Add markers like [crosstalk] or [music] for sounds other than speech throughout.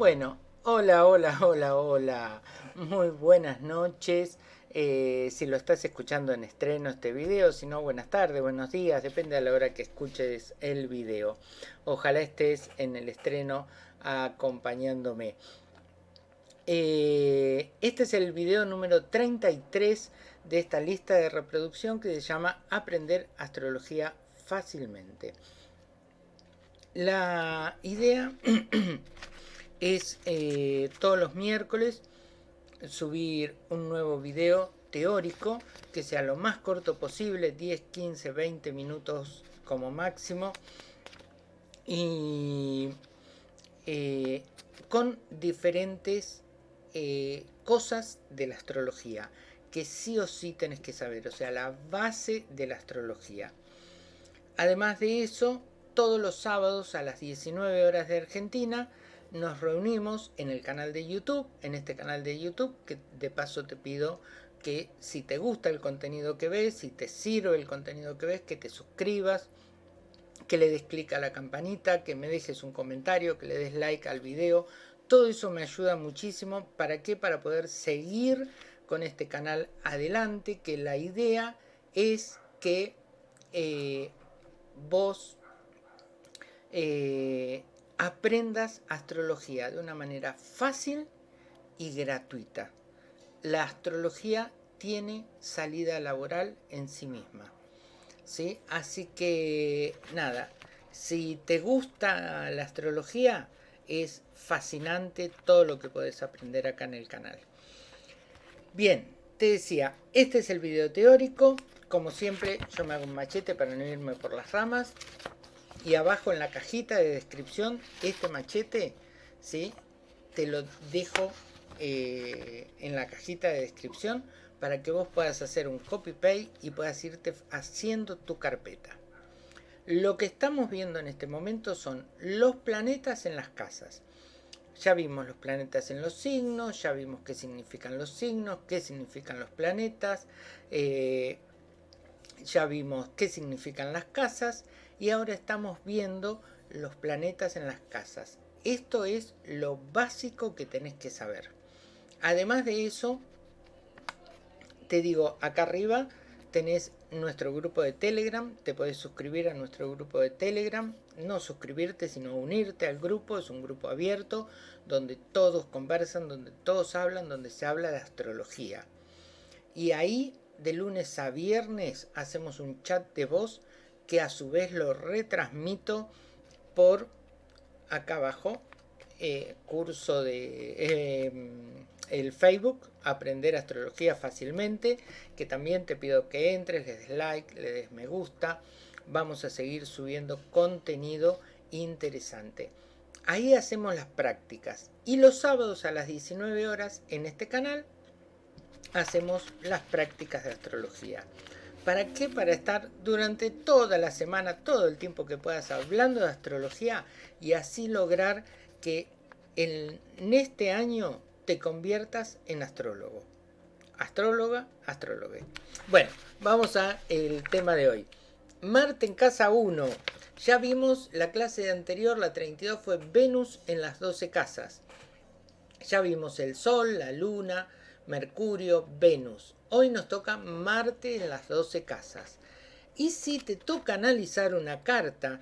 Bueno, hola, hola, hola, hola. Muy buenas noches. Eh, si lo estás escuchando en estreno este video, si no, buenas tardes, buenos días, depende de la hora que escuches el video. Ojalá estés en el estreno acompañándome. Eh, este es el video número 33 de esta lista de reproducción que se llama Aprender Astrología Fácilmente. La idea [clears throat] es eh, todos los miércoles subir un nuevo video teórico que sea lo más corto posible, 10, 15, 20 minutos como máximo y eh, con diferentes eh, cosas de la astrología que sí o sí tenés que saber, o sea, la base de la astrología. Además de eso, todos los sábados a las 19 horas de Argentina nos reunimos en el canal de YouTube, en este canal de YouTube, que de paso te pido que si te gusta el contenido que ves, si te sirve el contenido que ves, que te suscribas, que le des clic a la campanita, que me dejes un comentario, que le des like al video. Todo eso me ayuda muchísimo. ¿Para qué? Para poder seguir con este canal adelante, que la idea es que eh, vos eh, aprendas astrología de una manera fácil y gratuita. La astrología tiene salida laboral en sí misma. ¿sí? Así que nada, si te gusta la astrología, es fascinante todo lo que puedes aprender acá en el canal. Bien, te decía, este es el video teórico. Como siempre, yo me hago un machete para no irme por las ramas y abajo en la cajita de descripción este machete ¿sí? te lo dejo eh, en la cajita de descripción para que vos puedas hacer un copy paste y puedas irte haciendo tu carpeta lo que estamos viendo en este momento son los planetas en las casas ya vimos los planetas en los signos, ya vimos qué significan los signos, qué significan los planetas, eh, ya vimos qué significan las casas y ahora estamos viendo los planetas en las casas. Esto es lo básico que tenés que saber. Además de eso, te digo, acá arriba tenés nuestro grupo de Telegram, te podés suscribir a nuestro grupo de Telegram, no suscribirte sino unirte al grupo, es un grupo abierto donde todos conversan, donde todos hablan, donde se habla de astrología. Y ahí de lunes a viernes hacemos un chat de voz que a su vez lo retransmito por acá abajo, eh, curso de em, el Facebook, Aprender Astrología Fácilmente, que también te pido que entres, le des like, le des me gusta, vamos a seguir subiendo contenido interesante. Ahí hacemos las prácticas y los sábados a las 19 horas en este canal hacemos las prácticas de astrología. ¿Para qué? Para estar durante toda la semana, todo el tiempo que puedas hablando de astrología y así lograr que en, este año te conviertas en astrólogo. Astróloga, astrólogo. Bueno, vamos a el tema de hoy. Marte en casa 1. Ya vimos la clase anterior, la 32 fue Venus en las 12 casas. Ya vimos el Sol, la Luna, Mercurio, Venus. Hoy nos toca Marte en las 12 casas. Y si te toca analizar una carta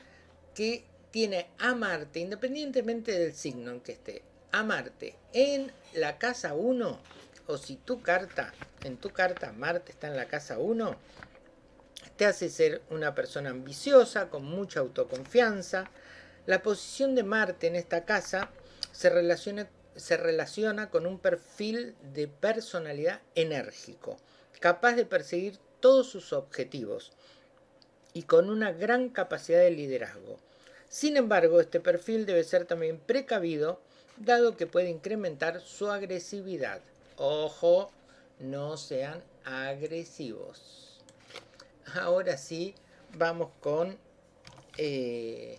que tiene a Marte, independientemente del signo en que esté, a Marte en la casa 1, o si tu carta, en tu carta Marte está en la casa 1, te hace ser una persona ambiciosa, con mucha autoconfianza. La posición de Marte en esta casa se relaciona se relaciona con un perfil de personalidad enérgico, capaz de perseguir todos sus objetivos y con una gran capacidad de liderazgo. Sin embargo, este perfil debe ser también precavido, dado que puede incrementar su agresividad. Ojo, no sean agresivos. Ahora sí, vamos con eh,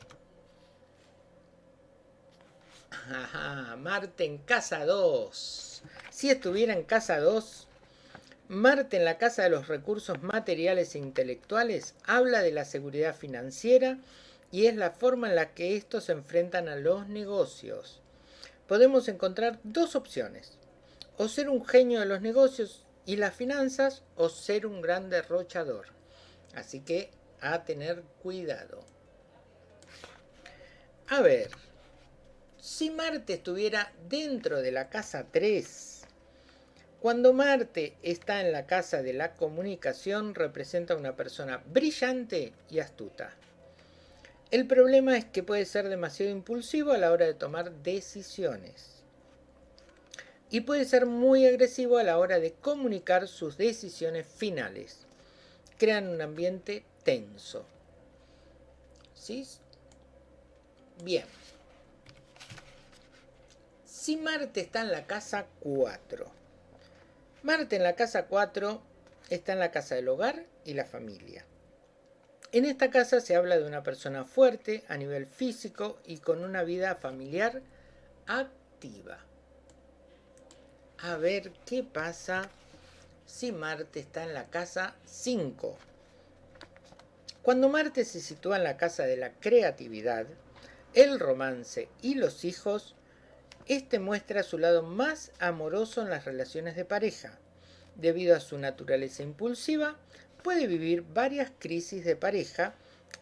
Marte en casa 2. Si estuviera en casa 2, Marte en la casa de los recursos materiales e intelectuales habla de la seguridad financiera y es la forma en la que estos se enfrentan a los negocios. podemos encontrar dos opciones. O ser un genio de los negocios y las finanzas o ser un gran derrochador. Así que a tener cuidado. A ver, si Marte estuviera dentro de la casa 3, cuando Marte está en la casa de la comunicación representa una persona brillante y astuta. El problema es que puede ser demasiado impulsivo a la hora de tomar decisiones. Y puede ser muy agresivo a la hora de comunicar sus decisiones finales. Crean un ambiente tenso. ¿Sí? Bien. Si Marte está en la casa 4. Marte en la casa 4 está en la casa del hogar y la familia. En esta casa se habla de una persona fuerte a nivel físico y con una vida familiar activa. A ver qué pasa si Marte está en la casa 5. Cuando Marte se sitúa en la casa de la creatividad, el romance y los hijos, este muestra su lado más amoroso en las relaciones de pareja. Debido a su naturaleza impulsiva, puede vivir varias crisis de pareja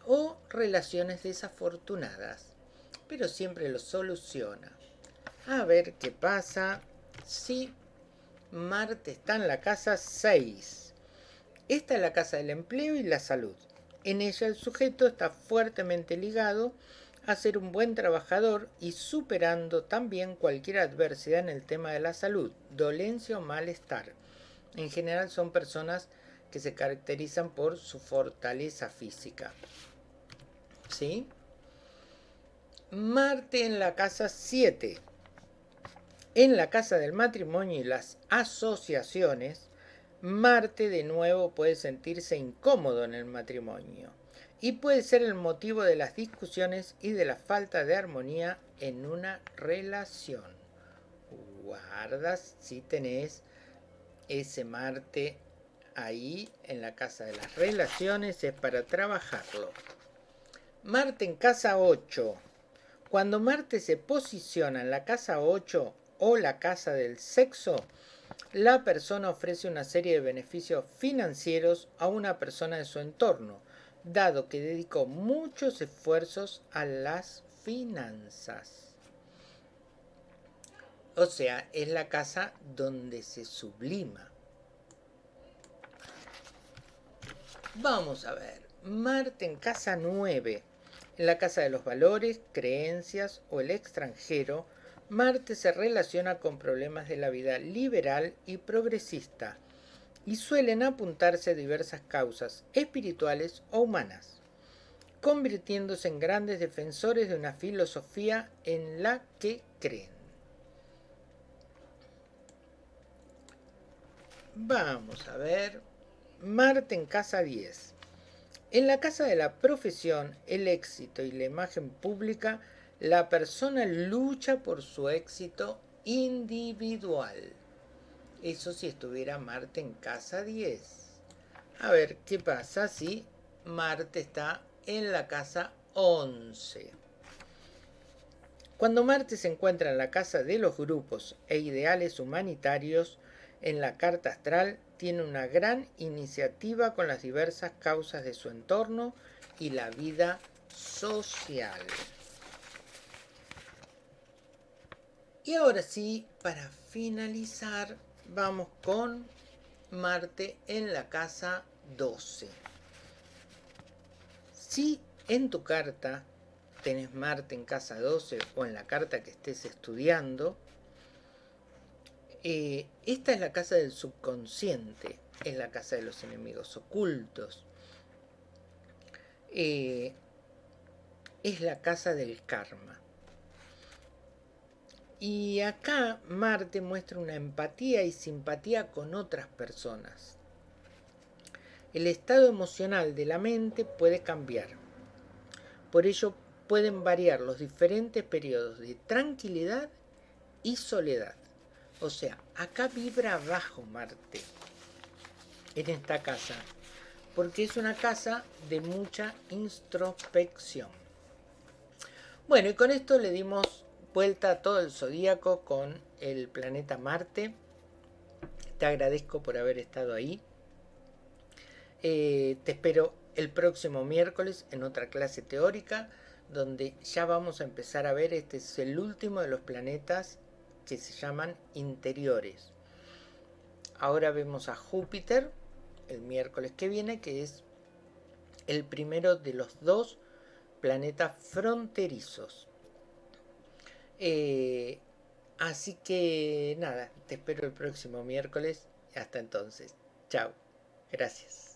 o relaciones desafortunadas, pero siempre lo soluciona. A ver qué pasa si Marte está en la casa 6. Esta es la casa del empleo y la salud. En ella el sujeto está fuertemente ligado a ser un buen trabajador y superando también cualquier adversidad en el tema de la salud, dolencia o malestar. En general son personas que se caracterizan por su fortaleza física. ¿Sí? Marte en la casa 7. En la casa del matrimonio y las asociaciones, Marte de nuevo puede sentirse incómodo en el matrimonio y puede ser el motivo de las discusiones y de la falta de armonía en una relación. Guardas si tenés ese Marte ahí en la casa de las relaciones, es para trabajarlo. Marte en casa 8. Cuando Marte se posiciona en la casa 8 o la casa del sexo, la persona ofrece una serie de beneficios financieros a una persona de su entorno, dado que dedicó muchos esfuerzos a las finanzas. O sea, es la casa donde se sublima. Vamos a ver, Marte en casa 9, en la casa de los valores, creencias o el extranjero, Marte se relaciona con problemas de la vida liberal y progresista, y suelen apuntarse a diversas causas espirituales o humanas, convirtiéndose en grandes defensores de una filosofía en la que creen. Vamos a ver. Marte en casa 10. En la casa de la profesión, el éxito y la imagen pública, la persona lucha por su éxito individual. Eso si estuviera Marte en casa 10. A ver, ¿qué pasa si Marte está en la casa 11? Cuando Marte se encuentra en la casa de los grupos e ideales humanitarios, en la carta astral tiene una gran iniciativa con las diversas causas de su entorno y la vida social. Y ahora sí, para finalizar, vamos con Marte en la casa 12. Si en tu carta tenés Marte en casa 12 o en la carta que estés estudiando, eh, esta es la casa del subconsciente, es la casa de los enemigos ocultos, eh, es la casa del karma. Y acá Marte muestra una empatía y simpatía con otras personas. El estado emocional de la mente puede cambiar. Por ello pueden variar los diferentes periodos de tranquilidad y soledad. O sea, acá vibra bajo Marte, en esta casa, porque es una casa de mucha introspección. Bueno, y con esto le dimos vuelta a todo el zodíaco con el planeta Marte. Te agradezco por haber estado ahí. Eh, te espero el próximo miércoles en otra clase teórica donde ya vamos a empezar a ver, este es el último de los planetas que se llaman interiores. Ahora vemos a Júpiter el miércoles que viene, que es el primero de los dos planetas fronterizos. Eh, así que nada, te espero el próximo miércoles. Hasta entonces. Chao. Gracias.